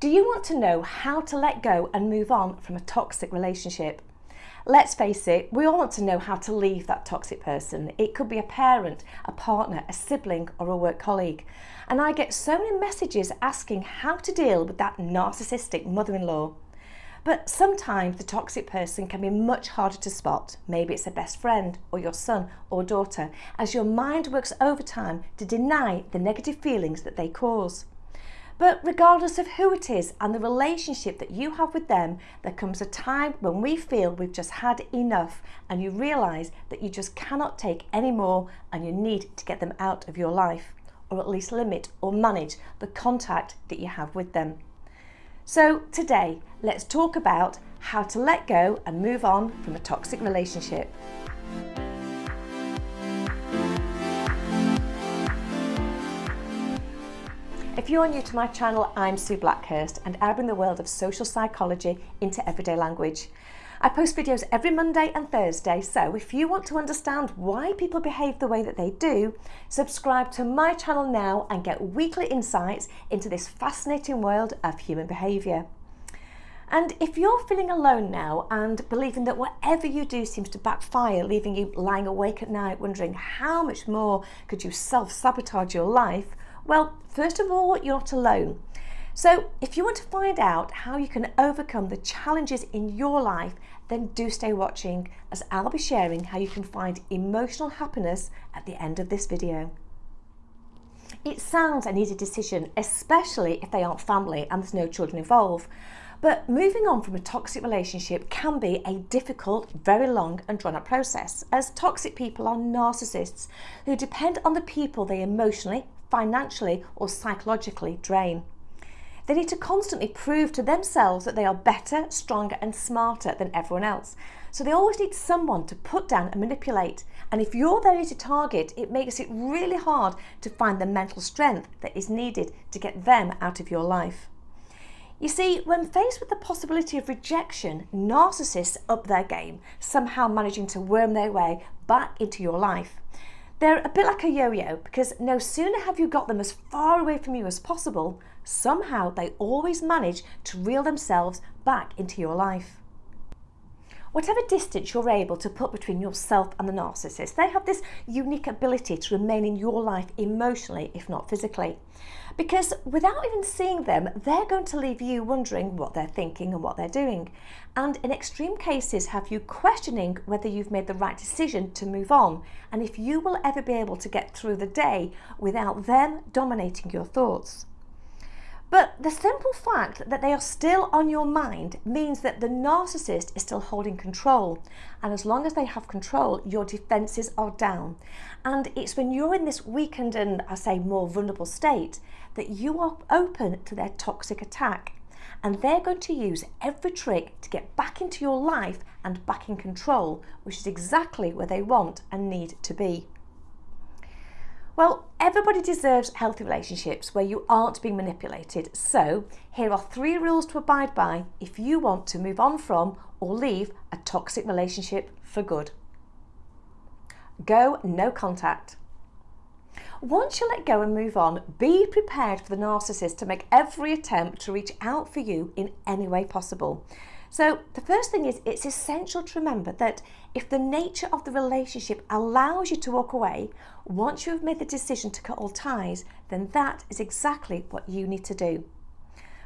Do you want to know how to let go and move on from a toxic relationship? Let's face it, we all want to know how to leave that toxic person. It could be a parent, a partner, a sibling or a work colleague. And I get so many messages asking how to deal with that narcissistic mother-in-law. But sometimes the toxic person can be much harder to spot. Maybe it's a best friend or your son or daughter as your mind works overtime to deny the negative feelings that they cause. But regardless of who it is and the relationship that you have with them, there comes a time when we feel we've just had enough and you realise that you just cannot take any more and you need to get them out of your life or at least limit or manage the contact that you have with them. So today, let's talk about how to let go and move on from a toxic relationship. If you are new to my channel, I'm Sue Blackhurst and I bring the world of social psychology into everyday language. I post videos every Monday and Thursday, so if you want to understand why people behave the way that they do, subscribe to my channel now and get weekly insights into this fascinating world of human behaviour. And if you're feeling alone now and believing that whatever you do seems to backfire, leaving you lying awake at night wondering how much more could you self-sabotage your life, well, first of all, you're not alone. So if you want to find out how you can overcome the challenges in your life, then do stay watching as I'll be sharing how you can find emotional happiness at the end of this video. It sounds an easy decision, especially if they aren't family and there's no children involved. But moving on from a toxic relationship can be a difficult, very long and drawn out process as toxic people are narcissists who depend on the people they emotionally, financially or psychologically drain. They need to constantly prove to themselves that they are better, stronger and smarter than everyone else. So they always need someone to put down and manipulate. And if you're their easy target, it makes it really hard to find the mental strength that is needed to get them out of your life. You see, when faced with the possibility of rejection, narcissists up their game, somehow managing to worm their way back into your life. They're a bit like a yo-yo because no sooner have you got them as far away from you as possible, somehow they always manage to reel themselves back into your life. Whatever distance you're able to put between yourself and the narcissist, they have this unique ability to remain in your life emotionally, if not physically. Because without even seeing them, they're going to leave you wondering what they're thinking and what they're doing. And in extreme cases, have you questioning whether you've made the right decision to move on and if you will ever be able to get through the day without them dominating your thoughts. But the simple fact that they are still on your mind means that the narcissist is still holding control. And as long as they have control, your defences are down. And it's when you're in this weakened and, I say, more vulnerable state that you are open to their toxic attack. And they're going to use every trick to get back into your life and back in control, which is exactly where they want and need to be. Well, everybody deserves healthy relationships where you aren't being manipulated. So here are three rules to abide by if you want to move on from or leave a toxic relationship for good. Go no contact. Once you let go and move on, be prepared for the narcissist to make every attempt to reach out for you in any way possible. So the first thing is it's essential to remember that if the nature of the relationship allows you to walk away, once you have made the decision to cut all ties, then that is exactly what you need to do.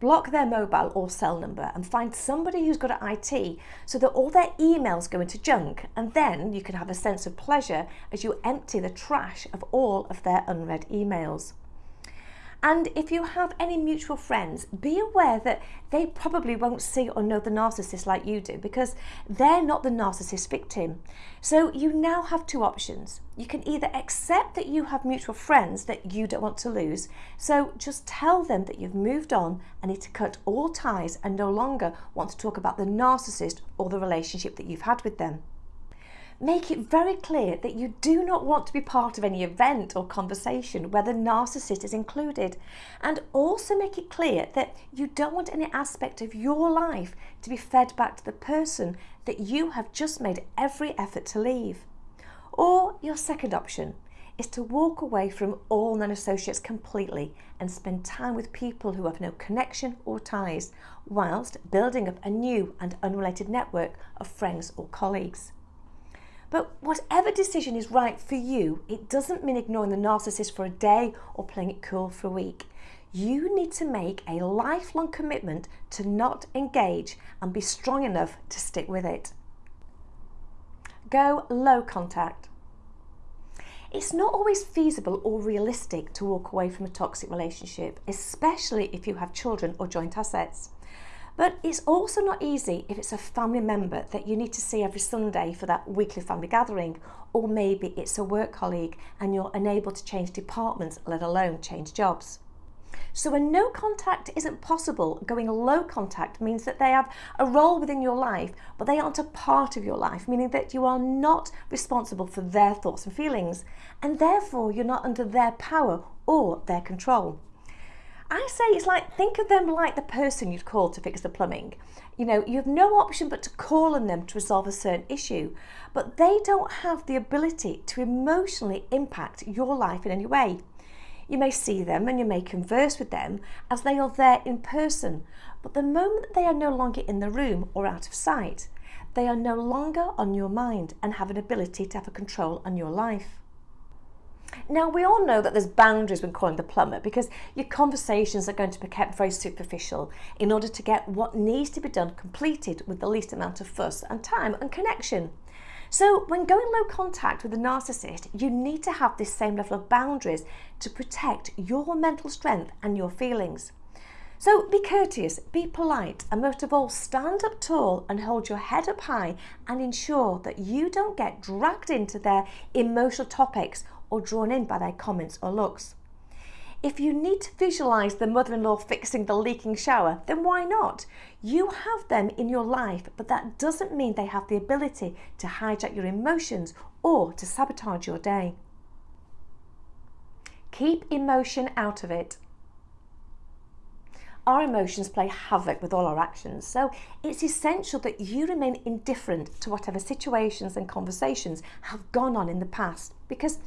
Block their mobile or cell number and find somebody who's good at IT so that all their emails go into junk and then you can have a sense of pleasure as you empty the trash of all of their unread emails. And if you have any mutual friends, be aware that they probably won't see or know the narcissist like you do because they're not the narcissist victim. So you now have two options. You can either accept that you have mutual friends that you don't want to lose. So just tell them that you've moved on and need to cut all ties and no longer want to talk about the narcissist or the relationship that you've had with them. Make it very clear that you do not want to be part of any event or conversation where the narcissist is included. And also make it clear that you don't want any aspect of your life to be fed back to the person that you have just made every effort to leave. Or your second option is to walk away from all non associates completely and spend time with people who have no connection or ties, whilst building up a new and unrelated network of friends or colleagues. But whatever decision is right for you, it doesn't mean ignoring the narcissist for a day or playing it cool for a week. You need to make a lifelong commitment to not engage and be strong enough to stick with it. Go low contact. It's not always feasible or realistic to walk away from a toxic relationship, especially if you have children or joint assets. But it's also not easy if it's a family member that you need to see every Sunday for that weekly family gathering, or maybe it's a work colleague and you're unable to change departments, let alone change jobs. So when no contact isn't possible, going low contact means that they have a role within your life, but they aren't a part of your life, meaning that you are not responsible for their thoughts and feelings, and therefore you're not under their power or their control. I say it's like, think of them like the person you'd call to fix the plumbing. You know, you have no option but to call on them to resolve a certain issue, but they don't have the ability to emotionally impact your life in any way. You may see them and you may converse with them as they are there in person, but the moment they are no longer in the room or out of sight, they are no longer on your mind and have an ability to have a control on your life. Now, we all know that there's boundaries when calling the plumber because your conversations are going to be kept very superficial in order to get what needs to be done completed with the least amount of fuss and time and connection. So, when going low contact with a narcissist, you need to have this same level of boundaries to protect your mental strength and your feelings. So be courteous, be polite, and most of all, stand up tall and hold your head up high and ensure that you don't get dragged into their emotional topics or drawn in by their comments or looks. If you need to visualise the mother in law fixing the leaking shower, then why not? You have them in your life, but that doesn't mean they have the ability to hijack your emotions or to sabotage your day. Keep emotion out of it our emotions play havoc with all our actions. So it's essential that you remain indifferent to whatever situations and conversations have gone on in the past because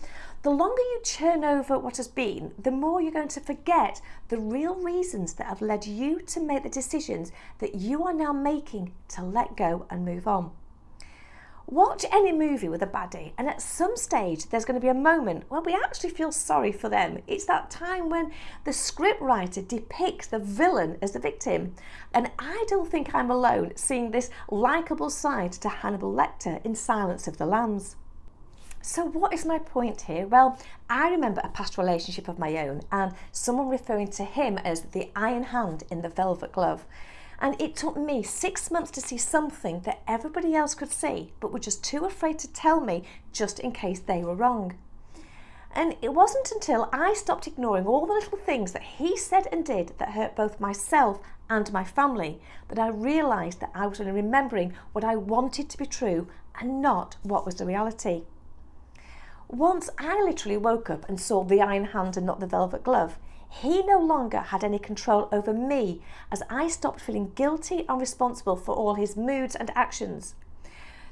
the longer you churn over what has been, the more you're going to forget the real reasons that have led you to make the decisions that you are now making to let go and move on. Watch any movie with a baddie, and at some stage, there's going to be a moment where we actually feel sorry for them. It's that time when the scriptwriter depicts the villain as the victim. And I don't think I'm alone seeing this likable side to Hannibal Lecter in Silence of the Lambs. So, what is my point here? Well, I remember a past relationship of my own and someone referring to him as the iron hand in the velvet glove. And it took me six months to see something that everybody else could see, but were just too afraid to tell me just in case they were wrong. And it wasn't until I stopped ignoring all the little things that he said and did that hurt both myself and my family that I realised that I was only remembering what I wanted to be true and not what was the reality. Once I literally woke up and saw the iron hand and not the velvet glove, he no longer had any control over me as I stopped feeling guilty and responsible for all his moods and actions.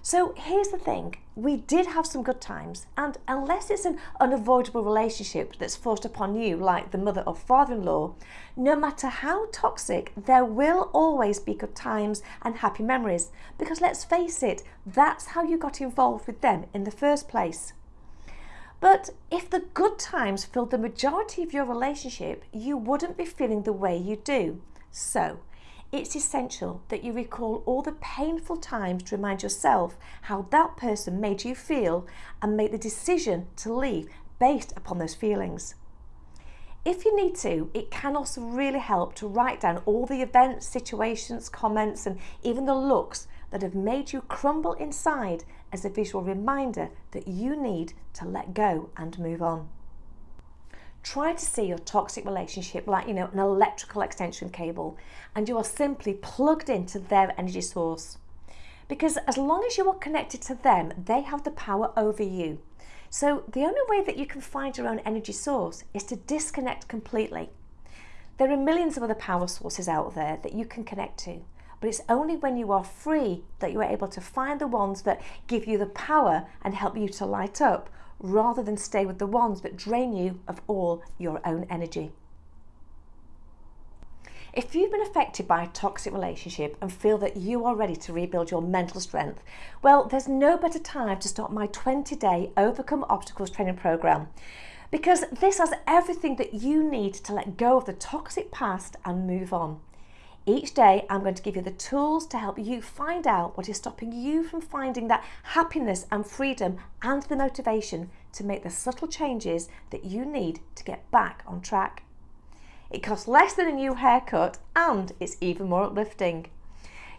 So here's the thing we did have some good times, and unless it's an unavoidable relationship that's forced upon you, like the mother or father in law, no matter how toxic, there will always be good times and happy memories. Because let's face it, that's how you got involved with them in the first place. But if the good times filled the majority of your relationship, you wouldn't be feeling the way you do. So, it's essential that you recall all the painful times to remind yourself how that person made you feel and make the decision to leave based upon those feelings. If you need to, it can also really help to write down all the events, situations, comments, and even the looks that have made you crumble inside as a visual reminder that you need to let go and move on. Try to see your toxic relationship like, you know, an electrical extension cable and you are simply plugged into their energy source. Because as long as you are connected to them, they have the power over you. So the only way that you can find your own energy source is to disconnect completely. There are millions of other power sources out there that you can connect to. But it's only when you are free that you are able to find the ones that give you the power and help you to light up, rather than stay with the ones that drain you of all your own energy. If you've been affected by a toxic relationship and feel that you are ready to rebuild your mental strength, well, there's no better time to start my 20 day Overcome Obstacles training program because this has everything that you need to let go of the toxic past and move on. Each day, I'm going to give you the tools to help you find out what is stopping you from finding that happiness and freedom and the motivation to make the subtle changes that you need to get back on track. It costs less than a new haircut and it's even more uplifting.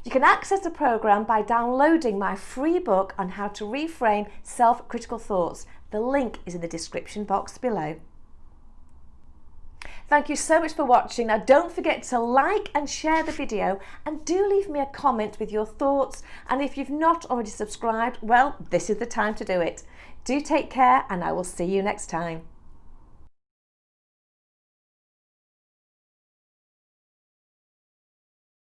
You can access the programme by downloading my free book on how to reframe self-critical thoughts. The link is in the description box below. Thank you so much for watching. Now don't forget to like and share the video and do leave me a comment with your thoughts and if you've not already subscribed, well, this is the time to do it. Do take care and I will see you next time.